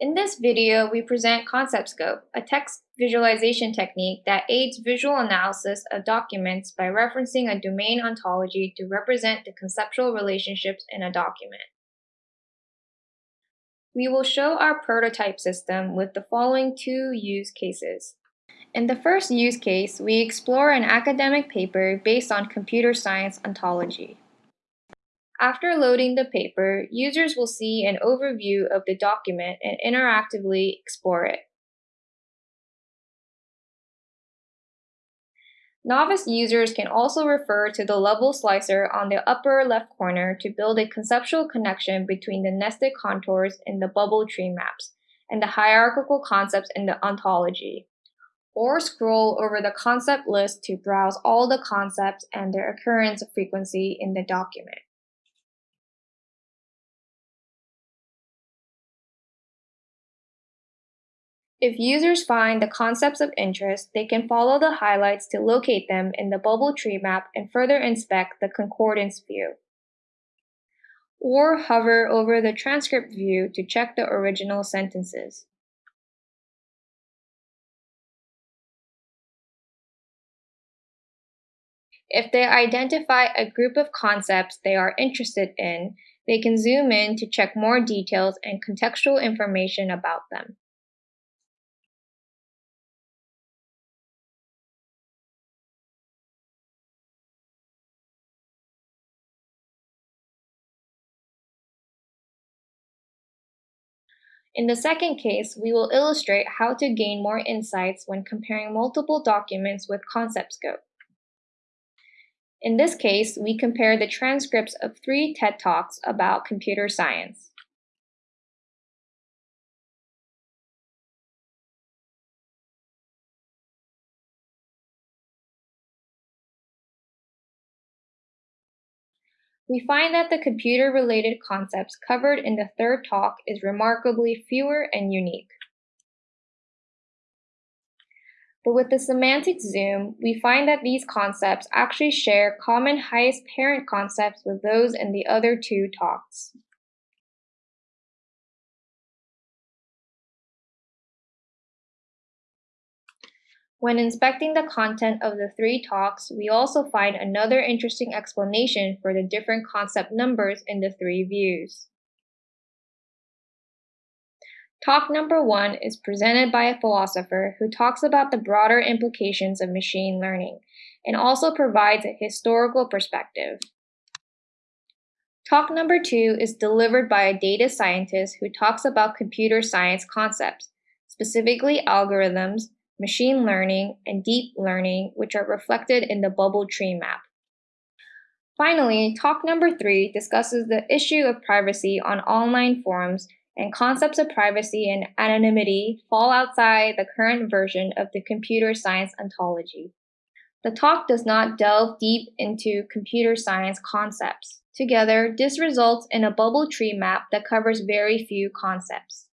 In this video, we present ConceptScope, a text visualization technique that aids visual analysis of documents by referencing a domain ontology to represent the conceptual relationships in a document. We will show our prototype system with the following two use cases. In the first use case, we explore an academic paper based on computer science ontology. After loading the paper, users will see an overview of the document and interactively explore it. Novice users can also refer to the level slicer on the upper left corner to build a conceptual connection between the nested contours in the bubble tree maps and the hierarchical concepts in the ontology, or scroll over the concept list to browse all the concepts and their occurrence frequency in the document. If users find the concepts of interest, they can follow the highlights to locate them in the bubble tree map and further inspect the concordance view. Or hover over the transcript view to check the original sentences. If they identify a group of concepts they are interested in, they can zoom in to check more details and contextual information about them. In the second case, we will illustrate how to gain more insights when comparing multiple documents with ConceptScope. In this case, we compare the transcripts of three TED Talks about computer science. We find that the computer-related concepts covered in the third talk is remarkably fewer and unique. But with the semantic zoom, we find that these concepts actually share common highest parent concepts with those in the other two talks. When inspecting the content of the three talks, we also find another interesting explanation for the different concept numbers in the three views. Talk number one is presented by a philosopher who talks about the broader implications of machine learning and also provides a historical perspective. Talk number two is delivered by a data scientist who talks about computer science concepts, specifically algorithms, machine learning, and deep learning, which are reflected in the bubble tree map. Finally, talk number three discusses the issue of privacy on online forums and concepts of privacy and anonymity fall outside the current version of the computer science ontology. The talk does not delve deep into computer science concepts. Together, this results in a bubble tree map that covers very few concepts.